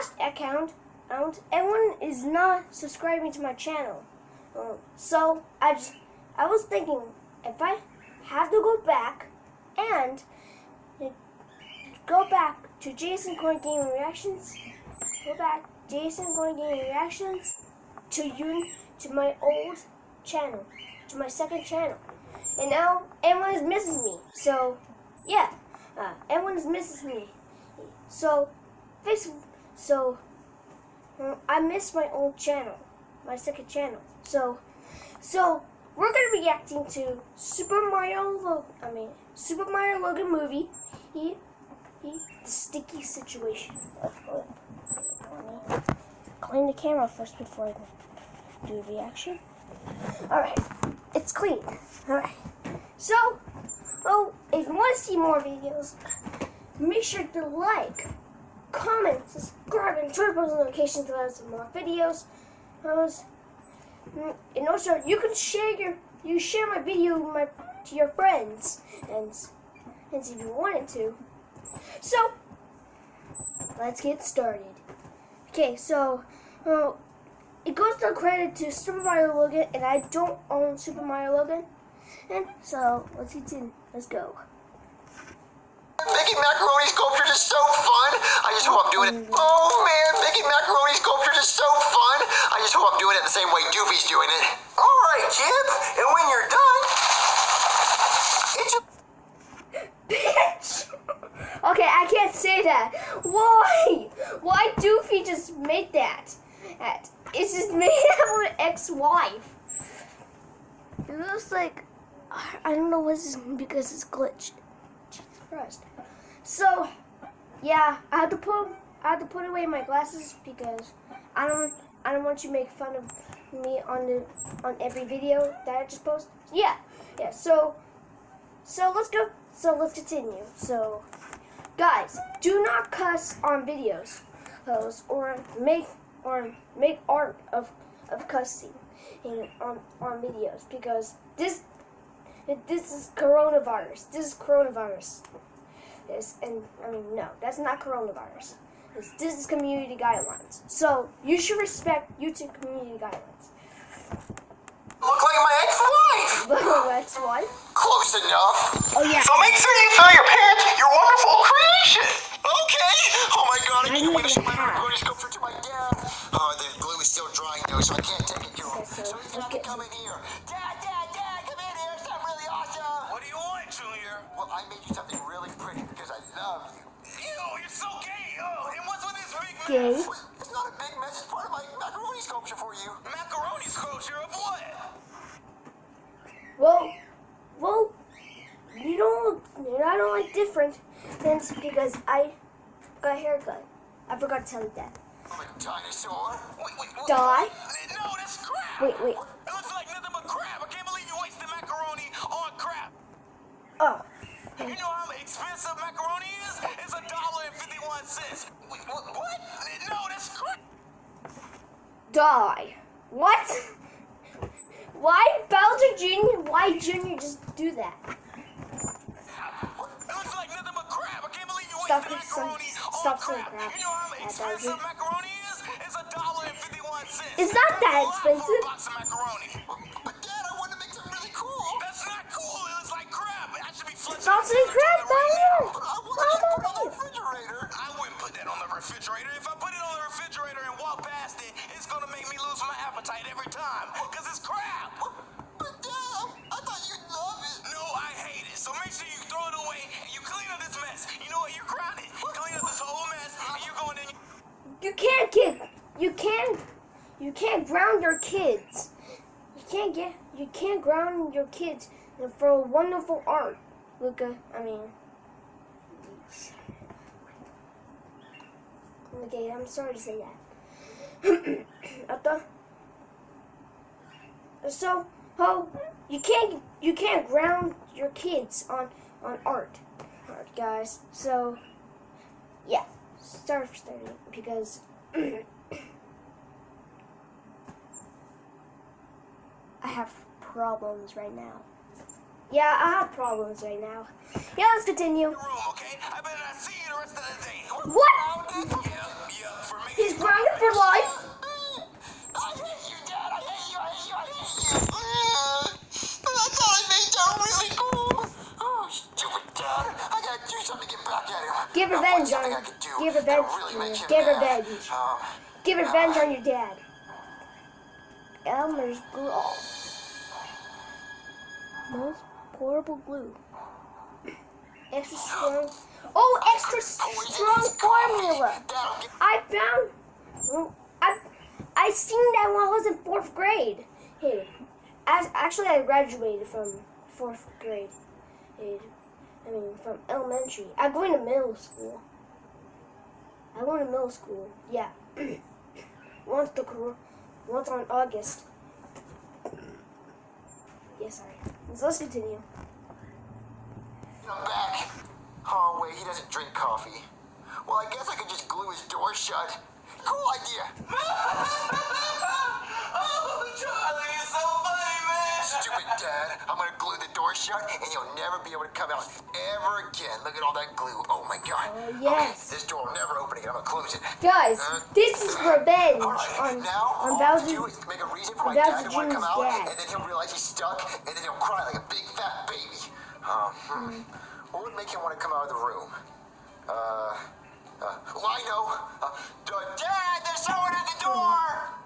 last account, account, everyone is not subscribing to my channel. Oh, so I just, I was thinking if I have to go back and go back to Jason Coin Game Reactions, go back Jason Coin Game Reactions to you to my old channel, to my second channel. And now everyone is missing me. So yeah, uh, everyone is missing me. So this, so uh, I miss my old channel, my second channel. So so we're gonna be reacting to Super Mario. Lo I mean Super Mario Logan movie. He, he, the sticky situation. Clean the camera first before I do the reaction. Alright, it's clean. Alright. So, oh, if you want to see more videos, make sure to like, comment, subscribe, and turn post notifications to some more videos. And also, you can share your you share my video my, to your friends and and if you wanted to. So, let's get started. Okay, so, uh, it goes to credit to Super Mario Logan, and I don't own Super Mario Logan. And so, let's get in. Let's go. Making macaroni sculptures is so fun. I just hope I'm doing it. Oh man, making macaroni sculptures is so fun. I just hope I'm doing it the same way Doofy's doing it. All right, kid. And when you're done, it's a bitch. okay, I can't say that. Why? Why Doofy just made that? It's just made out ex-wife. It looks like I don't know what's because it's glitched. Jesus Christ. So, yeah, I had to put I had to put away my glasses because I don't I don't want you to make fun of me on the on every video that I just post. Yeah, yeah. So, so let's go. So let's continue. So, guys, do not cuss on videos, or make or make art of of cussing in on on videos because this this is coronavirus. This is coronavirus. This and I mean no, that's not coronavirus. This, this is community guidelines. So you should respect YouTube community guidelines. Look like my ex-wife. ex-wife? Close enough. Oh yeah. So make sure you fill your pants your wonderful creation. Okay. Oh my god, I can't wait to show my macaroni sculpture to my dad. Oh, the glue is still drying though, so I can't take it to him. Okay, so, so he's gonna come in here. Dad, dad, dad, come in here. Something really awesome. What do you want, Junior? Well, I made you something really pretty because I love you. Ew, you're so gay. Oh, and what's with this big gay? It's not a big mess. It's part of my macaroni sculpture for you. Macaroni sculpture of what? Well, well, you don't. I don't like different things because I got a haircut. I forgot to tell you that. A dinosaur. Wait, wait, wait. Die? No, that's crap. Wait, wait. It looks like nothing but crap. I can't believe you wasted macaroni on crap. Oh. You know how expensive macaroni is? It's a dollar and fifty-one cents. Wait, what? what? No, that's crap. Die. What? Why Bowser Jr.? Why Jr. just do that? It looks like nothing but crap. I can't believe you Stop wasted some- macaroni stop on saying crap. crap You know how expensive macaroni is? It's a dollar and fifty-one cents. It's not that That's a lot for expensive. The leave. refrigerator. I wouldn't put that on the refrigerator. If I put it on the refrigerator and walk past it, it's gonna make me lose my appetite every time. Cause it's crap. But Dad, I thought you'd love it. No, I hate it. So make sure you throw it away and you clean up this mess. You know what? You're grounded. Clean up this whole mess and you're going in. You can't get. You can't. You can't ground your kids. You can't get. You can't ground your kids for wonderful art, Luca. I mean. Okay, I'm sorry to say that. I thought. So, oh, you can't you can't ground your kids on on art, art, guys. So, yeah, for starting because I have problems right now. Yeah, I have problems right now. Yeah, let's continue. Okay? I've been What? Yep, yep, for making He's grounded for life. I hate you, Dad. I hate you. I hate you. I hate you. Thought I made that really cool. Oh, stupid Dad. I gotta do something to get back at him. Give revenge on- do give revenge, really him give revenge. Um, Give revenge on your dad. Elmer's glue. Oh. Most portable glue. Extra strong. Oh, extra strong formula. I found. I I seen that when I was in fourth grade. Hey, as actually I graduated from fourth grade. Hey, I mean from elementary. I'm going to middle school. I went to middle school. Yeah. once the once on August. Yes, yeah, sorry. So let's continue. I'm back. Oh, wait, he doesn't drink coffee. Well, I guess I could just glue his door shut. Cool idea. Oh, Charlie, Stupid dad. I'm gonna glue the door shut and you'll never be able to come out ever again. Look at all that glue. Oh my god. Oh, yes. Okay, this door will never open again. I'm gonna close it. Guys, this is revenge Alright, on now on all I have to Bowser. do is make a reason for my dad to want to come out, dad. and then he'll realize he's stuck, and then he'll cry like a big fat baby. Um, hmm. What would make him want to come out of the room? Uh, uh well, I know. Uh, Dad, there's someone at the door!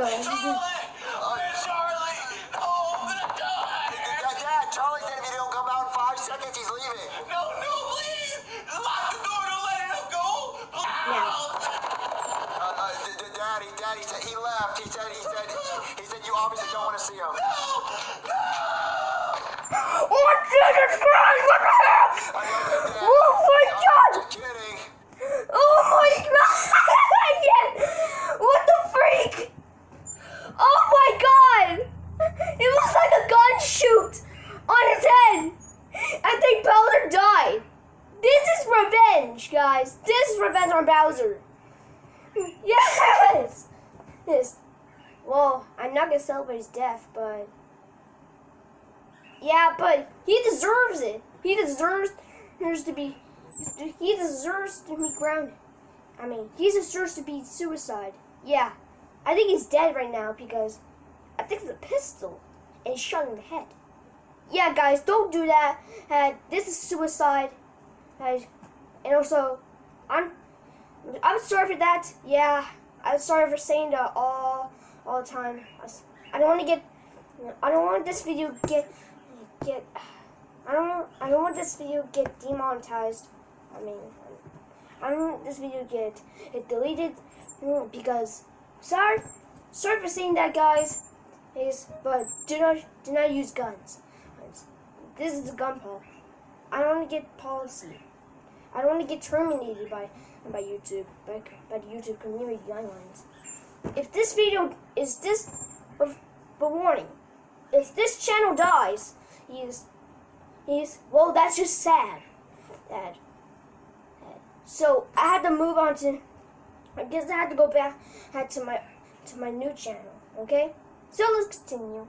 Charlie! Where's Charlie? Oh, open the door. Dad, Dad, Charlie said if you don't come out in five seconds, he's leaving. No, no, please. Lock the door. Don't let him go. Yeah. Uh, uh, d- d- Daddy, Daddy said he left. He said, he said, he said you obviously don't want to see him. No! No! Oh, Jesus Christ! What the hell? I love you, Dad. Oh my I'm God! Just kidding. Oh my God! Yeah. What the freak? Oh my God! It looks like a gun shoot on his head. I think Bowser died. This is revenge, guys. This is revenge on Bowser. Yes. Yes. Well, I'm his death, but yeah, but he deserves it. He deserves to be. He deserves to be grounded. I mean, he deserves to be suicide. Yeah, I think he's dead right now because I think it's a pistol and shot in the head. Yeah, guys, don't do that. Uh, this is suicide. Uh, and also, I'm I'm sorry for that. Yeah, I'm sorry for saying that all all the time. I don't want to get. I don't want this video get get. I don't. I don't want this video get demonetized. I mean, I don't want this video get it deleted because sorry, sorry for saying that, guys. Is but do not do not use guns. This is a gun pol. I don't want to get policy. I don't want to get terminated by by YouTube by, by the YouTube community guidelines. If this video is this, but, but warning, if this channel dies, he's he's well. That's just sad. That- So I had to move on to. I guess I had to go back had to my to my new channel. Okay. So let's continue.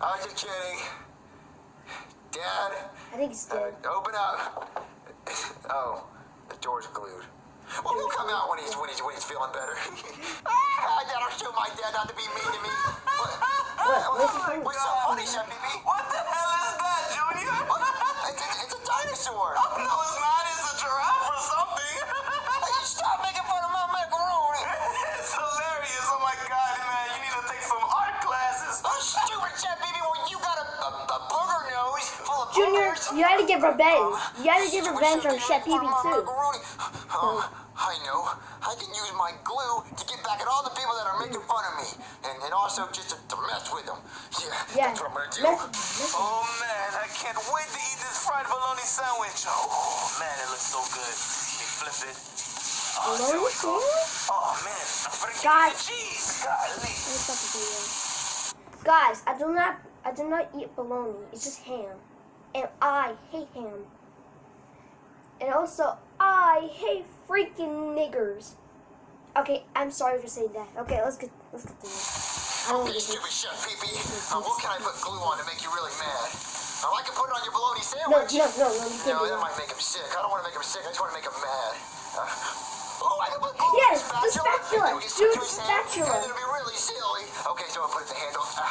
I was just kidding. Dad, I think he's uh, dead. open up. Oh, the door's glued. Well, he'll come out when he's when he's when he's feeling better. Dad, I'll show my dad not to be mean to me. What? what's so funny? What's so funny, Chef Pee What the hell is that, Junior? It's a, it's a dinosaur. Oh, no, it's not. It's a giraffe or something. Hey, Stop making fun of my macaroni. it's hilarious. Oh my god, man. You need to take some art classes. Oh, stupid Chef Pee Well, you got a, a, a booger nose full of Junior, boogers. you had to get revenge. You had to get revenge on Chef Pee too. Oh, I know. I can use my glue to get back at all the people that are making fun of me. And, and also just to, to mess with them. Yeah, Yeah, that's what I'm gonna do. mess- mess- Oh man, I can't wait to eat this fried bologna sandwich. Oh man, it looks so good. Let me flip it. Oh, bologna sandwich? Oh man, I forgot God. the cheese. Golly. Let me stop the video. Guys, I do not I do not eat bologna. It's just ham. And I hate ham. And also I hate freaking niggers. Okay, I'm sorry for saying that. Okay, let's get let's get to it. I don't Okay, get stupid chef pee uh, what can I put glue on to make you really mad? Uh, I can put it on your bologna No, sandwich. no, no, no, you can't No, that might make him sick. I don't want to make him sick. I just want to make him mad. Uh, oh, I can put glue Yes, on the spatula. You can Do the to hand, spatula. And it'll be really silly. Okay, so I'll put it the handle. Ah,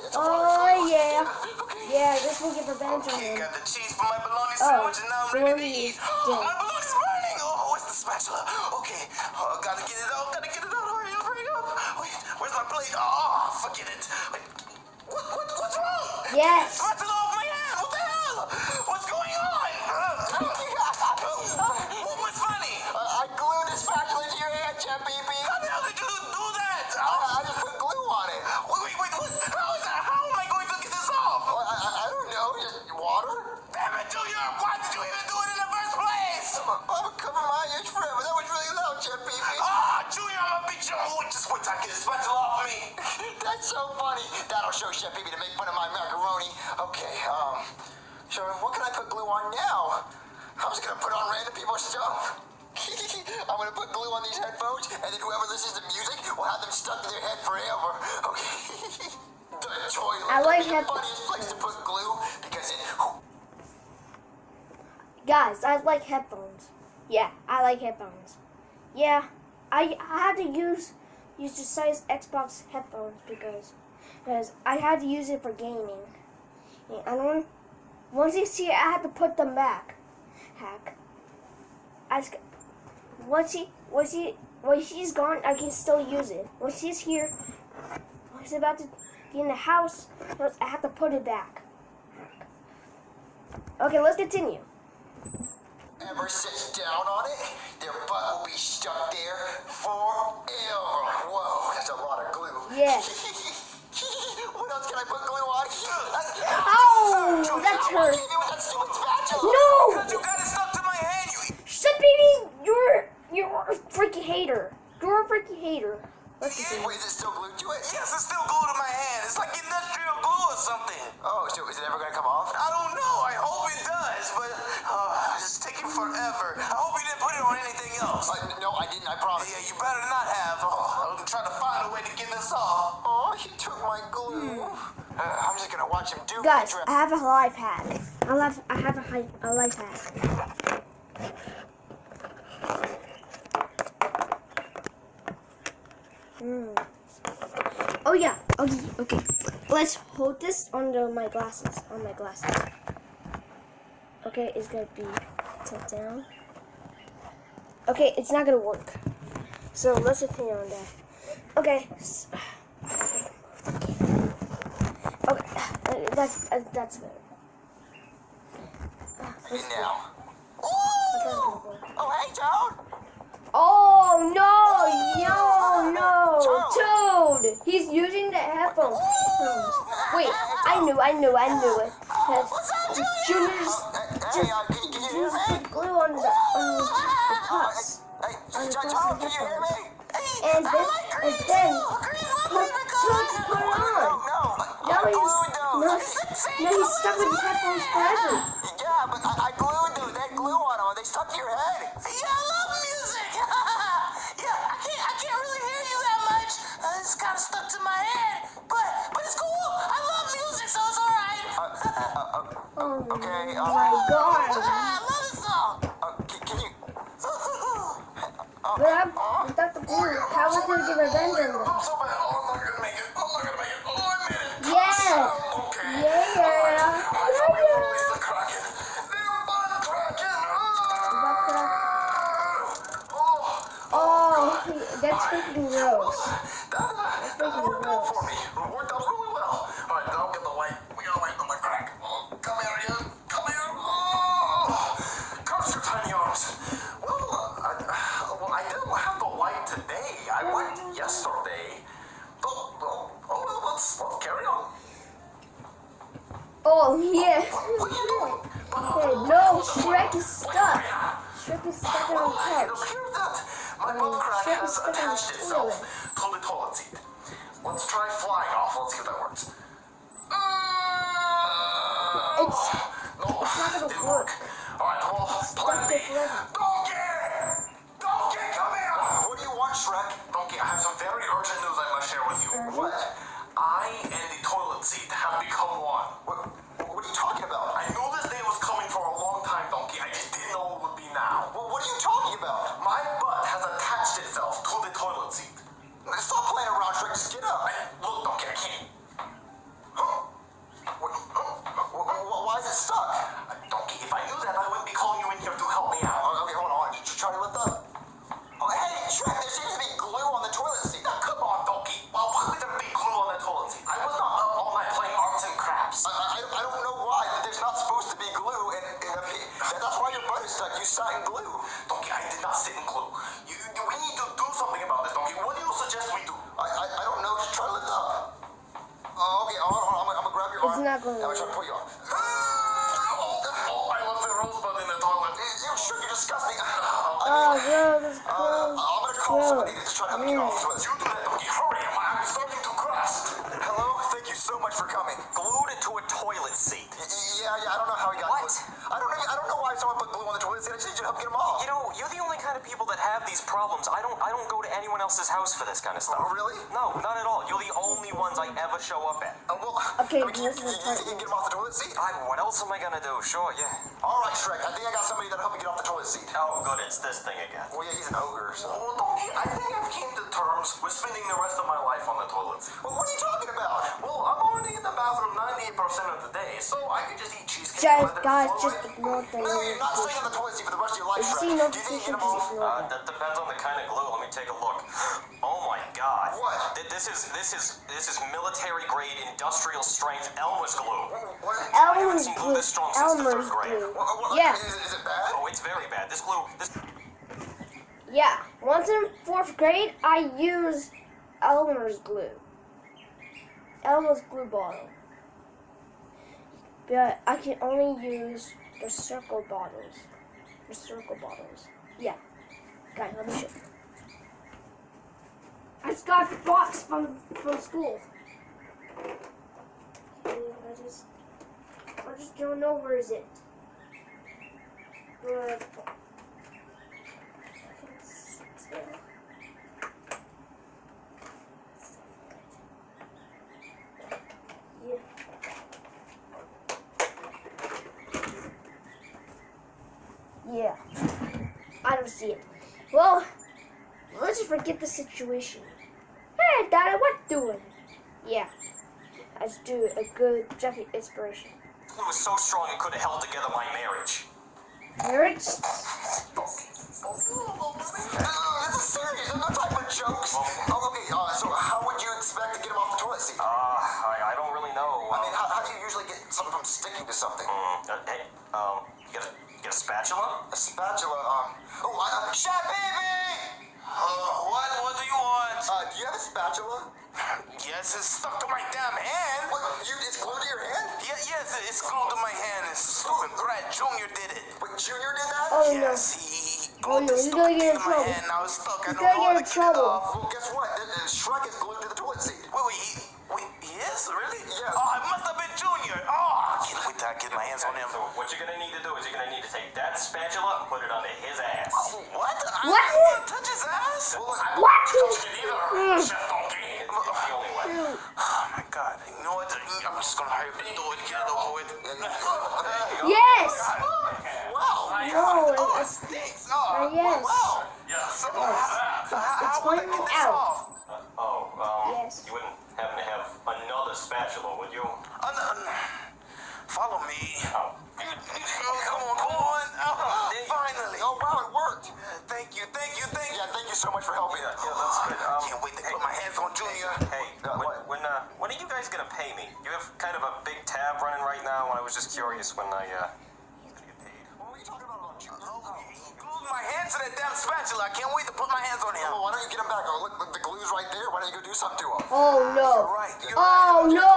yeah, Oh, lot yeah. Okay. Yeah, this will get revenge on Okay, got the cheese for my bologna Oh, sandwich, and now I'm ready to eat. where's my plate? Oh, ah, forget it. What, what, what's wrong? Yes. Ah, just wait till I get this spatula off me. That's so funny. That'll show Chef Pee to make fun of my macaroni. Okay, um, so what can I put glue on now? I'm just gonna put on random people's stuff. I'm gonna put glue on these headphones, and then whoever listens to music will have them stuck to their head forever. Okay. the toilet. I like the funniest place to put glue because it. Guys, I like headphones. Yeah, I like headphones. Yeah, I, I had to use use the size Xbox headphones because because I had to use it for gaming. I don't. Once you see I had to put them back. Hack. Just, once he once he once he's gone, I can still use it. Once he's here, when he's about to be in the house, I have to put it back. Okay, let's continue. Ever sits down on it, their butt will be stuck there forever. Whoa, that's a lot of glue. Yeah. what else can I put glue on? Oh, Junior, that's hurt. you with that stupid spatula. No! Because you got it stuck to my hand, you Shut baby! You're you're a freaking hater. You're a freaking hater. Let's continue. Wait, is it still glued to it? Yes, it's still glued to my hand. It's like industrial glue or something. Oh, so is it ever gonna come off? I don't know. I hope it does, but uh, else. Uh, no, I didn't. I promise. Yeah, you better not have. Oh, I'm trying to find a way to get this off. Oh, he took my glue. Uh, I'm just gonna watch him do Hmm. Guys, it. I have a life hack. I have I have a, hi- a life hack. Mm. Oh yeah. Okay. Okay. Let's hold this under my glasses. On my glasses. Okay, it's gonna be tilt down. Okay, it's not gonna work. So let's continue on that. Okay. Okay, that's uh, that's good. And now. That's not gonna work. Oh, hey, Toad. Oh no, no, no, Toad! He's using the headphones. Wait, I knew, I knew, I knew it. Because Junior's hey, can, can you hear used me? the glue on the, on the cups. Hey, On cups Toad, can you hear me? And then, and then, put, Toad put it No, on. no. Now I he's, no, those. no, he's stuck with his headphones forever. Yeah, but I, I glued. They had glue on them. They stuck to your head. Yeah, I love music. yeah, I can't, I can't really hear you that much. Uh, it's kind of stuck to my head, but, but it's cool. I love music, so it's all right. Okay. Oh my uh, god. I love this song. uh, can, can you... But I'm, without the glue, how was he gonna get revenge on them? I'm so bad. Oh, I'm not gonna make it. I'm not gonna make it. Oh, I made it. Yeah. Attached itself toilet. to the toilet seat. Let's try flying off. Let's see if that works. Uh, it's no, it's not gonna didn't work. All right, well, plan Stuck B. there forever. Donkey! Donkey, come here! What do you want, Shrek? Donkey, I have some very urgent news I must share with you. Urgent? What? I and the toilet seat have become one. What, what are you talking about? I knew this day was coming for a long time, Donkey. I just It's arm. not gonna I'm gonna try to pull you off. Oh, oh, I left the rosebud in the toilet. You sure you're disgusting. Oh, ah, bro, ah, this is Uh. I'm gonna call Bro. somebody to try to help get off list. You do that. Hurry, I'm, starting to crust. Hello. Thank you so much for coming. Into a toilet seat. Y- y- Yeah, yeah. I don't know how he got What? glue. I don't know. I don't know why someone put glue on the toilet seat. I just need you to help get him off. You know, you're the only kind of people that have these problems. I don't I don't go to anyone else's house for this kind of stuff. Oh, really? No, not at all. You're the only ones I ever show up at. Uh, well, Okay, I mean, can you, this can you, you think you can get him off the toilet seat? I, what else am I gonna do? Sure, yeah. All right, Shrek. I think I got somebody that'll help me get off the toilet seat. Oh, good, it's this thing again. Well, yeah, he's an ogre, so. Oh, Donkey, I think I've came to terms with spending the rest of my life on the toilet seat. Well, what are you talking about? Well, I'm already in the bathroom 98% of the day, so I could just eat cheesecake. Guys, and let it guys, flow just ignore the No, you're not staying on notification. the toilet seat for the rest of your life, If you Shrek. see Do you think you notification, can get him just ignore Uh, that. that depends on the kind of glue. Let me take a look. Oh my God! What? This is this is this is military grade industrial strength Elmer's glue. What? Elmer's seen glue glue. this strong since the Elmer's third grade. glue. What- what- Yeah. Is, is it bad? Oh, it's very bad. This glue. This. Yeah. Once in fourth grade, I used Elmer's glue. Elmer's glue bottle. But I can only use the circle bottles. The circle bottles. Yeah. Guys, let me show you. I just got the box from from school. I just I just don't know where is it it's there. Yeah. Yeah. I don't see it. Well, let's just forget the situation. Hey, Daddy, what doing? Yeah. Let's do a good Jeffy inspiration. glue was so strong it could have held together my marriage. Marriage? This is serious. I'm not talking about jokes. Oh, okay. Uh, so how would you expect to get him off the toilet seat? Uh, I, I don't really know. I mean, how, how do you usually get something from sticking to something? Mm, uh, hey, um, you got a, you got a spatula? A spatula, um... Oh, I, uh, Chef Baby! Uh, Uh, do you have a spatula? Yes, it's stuck to my damn hand. What, you, it's glued to your hand? Yeah, yes, it's glued to my hand. It's stupid. Brad Jr. did it. Wait, Junior did that? Oh Yes, he, he Oh, no, this he's stupid gonna get thing in to my trouble. hand. Now it's stuck. I don't gonna know how get to in get trouble. it off. Well, guess what? The, uh, Shrek is glued to the toilet seat. Wait, wait, he, wait, he is? Really? Yeah. Oh, it must have been Junior. Oh, I can't wait till I get my hands on him. So what you're gonna need to do is you're gonna need to take that spatula and put it under his ass. What? I What? don't want to touch his ass. Well, I What? don't touch it either, Chef Donkey. It's the only way. Oh my god. You know what? I'm just gonna hurry up and do it, get it over with. Yes! wow. No, Oh, it it's, stinks. uh, Oh, yes. wow. So, so how, It's how would I get this out. off? Oh, um, Yes. you wouldn't happen to have another spatula, would you? Uh, no, no. Follow me. Oh. Oh, come on, come on. Oh, finally. Oh, wow, it worked. Thank you, thank you, thank you. Yeah, thank you so much for helping. Yeah, yeah, that's good. Um, Can't wait to put my hands on Junior. Hey, Uh, when, when, uh, when are you guys gonna pay me? You have kind of a big tab running right now, and I was just curious when I, uh, get paid. What were you talking about Junior? Oh, glued my hands to that damn spatula. I can't wait to put my hands on him. Oh, why don't you get him back? Oh, look, look, the glue's right there. Why don't you go do something to him? Oh You're no. right. You're Oh right. no.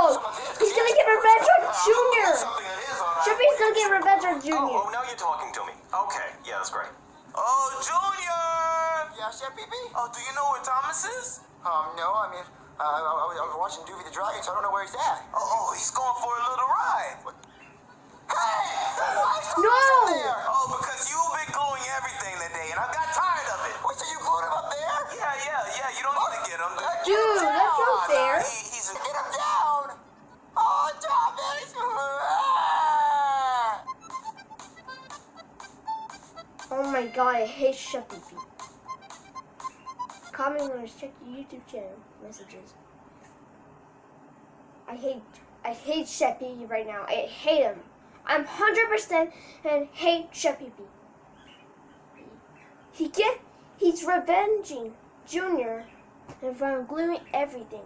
He's gonna get revenge on Junior. Something that is all right. Chippy's gonna get revenge on Oh, Junior. oh, now you're talking to me. Okay, yeah, that's great. Oh, Junior! Yeah, Chef Pee Pee? Oh, do you know where Thomas is? Um, no, I mean, uh, I, I, was, I was watching Doofy the Dragon, so I don't know where he's at. Oh, oh he's going for a little ride. Hey! Why is No! Thomas up there? Oh, because you've been gluing everything today, and I got tired of it. Wait, so you glued him up there? Yeah, yeah, yeah. You don't need to get him. Uh, Dude, get him that's not down. fair. He, he's a, Get him down! Oh, Thomas! Oh my god, I hate Chef Pee Pee. Comment when check your YouTube channel messages. I hate I hate Chef Pee Pee right now. I hate him. I'm hundred percent and hate Chef Pee Pee. He get he's revenging Junior and from gluing everything.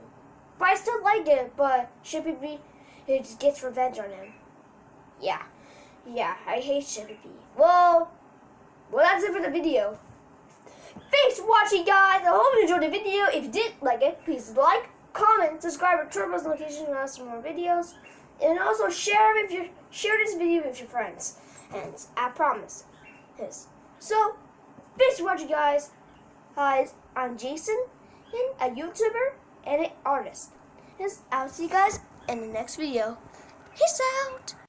But I still like it, but Pee Pee it just gets revenge on him. Yeah. Yeah, I hate Pee Pee. Well well, that's it for the video. Thanks for watching, guys. I hope you enjoyed the video. If you did like it, please like, comment, subscribe, and turn post notifications to some more videos. And also share if you share this video with your friends. And I promise this. So, thanks for watching, guys. Guys, I'm Jason, and a YouTuber and an artist. Yes, I'll see you guys in the next video. Peace out.